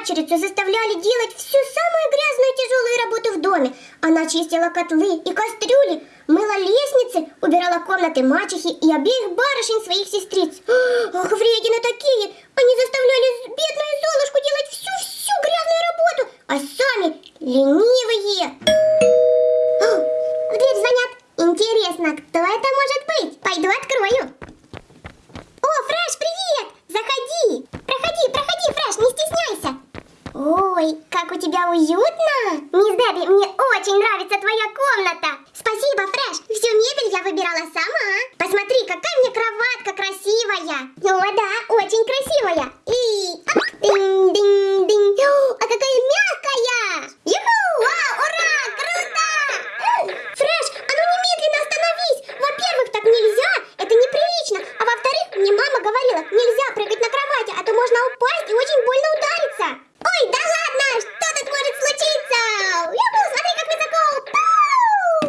падчерицу заставляли делать всю самую грязную и тяжелую работу в доме. Она чистила котлы и кастрюли, мыла лестницы, убирала комнаты мачехи и обеих барышень своих сестриц. Ах, вредины такие! Они заставляли бедную Золушку делать всю-всю грязную работу, а сами ленивые. Тебя уютно! Мисс Дебби, мне очень нравится твоя комната! Спасибо, Фреш! Всю мебель я выбирала сама! Посмотри, какая мне кроватка красивая! О, да, очень красивая! И... оп, динь-динь-динь! О, А какая мягкая! Юху! Вау, ура! Круто! Фреш, а ну немедленно остановись! Во-первых, так нельзя! Это неприлично! А во-вторых, мне мама говорила, нельзя прыгать на кровати, а то можно упасть и очень больно удариться! Ой, да ладно! Что тут может случиться? Юху, смотри, как высоко! Пау!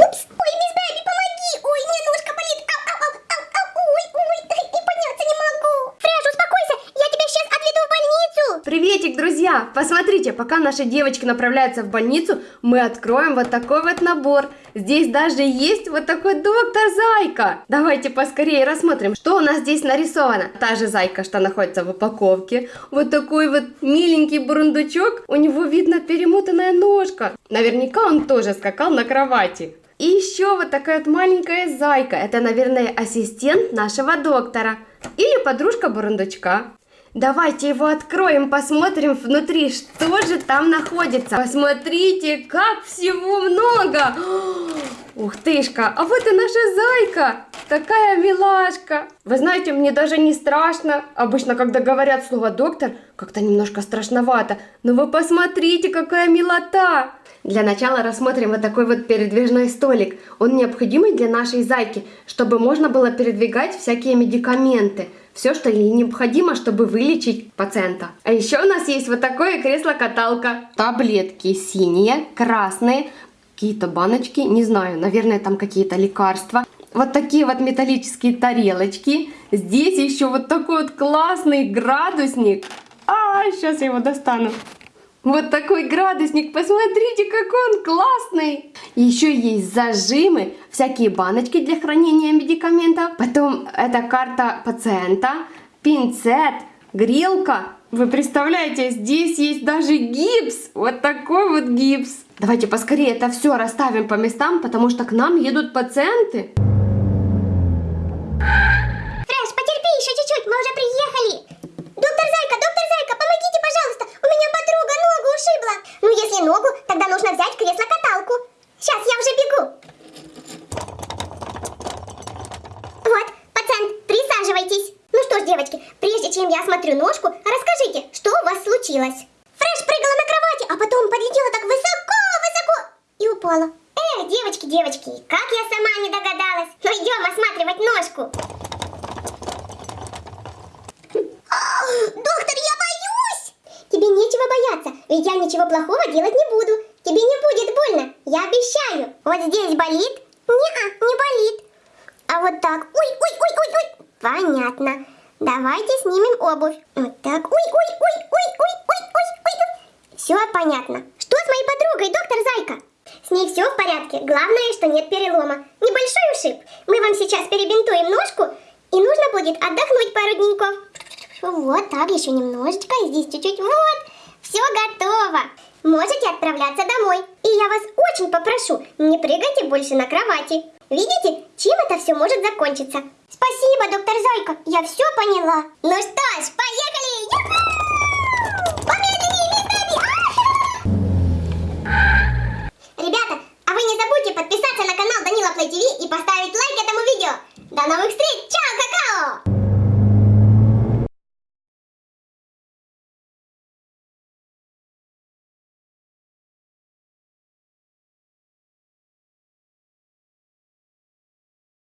Упс! Ой, мисс Бэби, помоги! Ой, мне ножка болит! Ау, ау, ау, ау, ау! Ой, ой, и подняться не могу! Фреш, успокойся! Я тебя сейчас отведу в больницу! Посмотрите, пока наши девочки направляются в больницу, мы откроем вот такой вот набор. Здесь даже есть вот такой доктор Зайка. Давайте поскорее рассмотрим, что у нас здесь нарисовано. Та же Зайка, что находится в упаковке. Вот такой вот миленький бурундучок. У него видно перемотанная ножка. Наверняка он тоже скакал на кровати. И еще вот такая вот маленькая зайка. Это, наверное, ассистент нашего доктора. Или подружка бурундучка. Давайте его откроем, посмотрим внутри, что же там находится. Посмотрите, как всего много. Ух тышка, а вот и наша зайка. Такая милашка. Вы знаете, мне даже не страшно. Обычно, когда говорят слово доктор, как-то немножко страшновато. Но вы посмотрите, какая милота. Для начала рассмотрим вот такой вот передвижной столик. Он необходимый для нашей зайки, чтобы можно было передвигать всякие медикаменты. Все, что ей необходимо, чтобы вылечить пациента. А еще у нас есть вот такое кресло-каталка. Таблетки синие, красные, какие-то баночки, не знаю, наверное, там какие-то лекарства. Вот такие вот металлические тарелочки. Здесь еще вот такой вот классный градусник. А, сейчас я его достану. Вот такой градусник, посмотрите, какой он классный. Еще есть зажимы, всякие баночки для хранения медикаментов. Потом это карта пациента, пинцет, грелка. Вы представляете, здесь есть даже гипс. Вот такой вот гипс. Давайте поскорее это все расставим по местам, потому что к нам едут пациенты. Фреш, потерпи еще чуть-чуть, мы уже приехали. Доктор Зайка, доктор Зайка, помогите, пожалуйста. У меня подруга ногу ушибла. Ну, если ногу, тогда нужно взять кресло-каталку. Сейчас, я уже бегу. Вот, пациент, присаживайтесь. Ну девочки, прежде чем я осмотрю ножку, расскажите, что у вас случилось? Фреш прыгала на кровати, а потом подлетела так высоко-высоко и упала. Эх, девочки, девочки, как я сама не догадалась. Ну, идем осматривать ножку. Доктор, я боюсь! Тебе нечего бояться, ведь я ничего плохого делать не буду. Тебе не будет больно, я обещаю. Вот здесь болит? Не, не болит. А вот так. Ой, ой, ой, ой, ой. Понятно. Давайте снимем обувь. Вот так. Ой, ой, ой, ой, ой, ой, ой, ой. Все понятно. Что с моей подругой, доктор Зайка? С ней все в порядке. Главное, что нет перелома. Небольшой ушиб. Мы вам сейчас перебинтуем ножку, и нужно будет отдохнуть пару деньков. Вот так, еще немножечко, и здесь чуть-чуть. Вот, все готово. Можете отправляться домой. И я вас очень попрошу, не прыгайте больше на кровати. Видите, чем это все может закончиться? Спасибо, доктор Зайка, я все поняла. Ну что ж!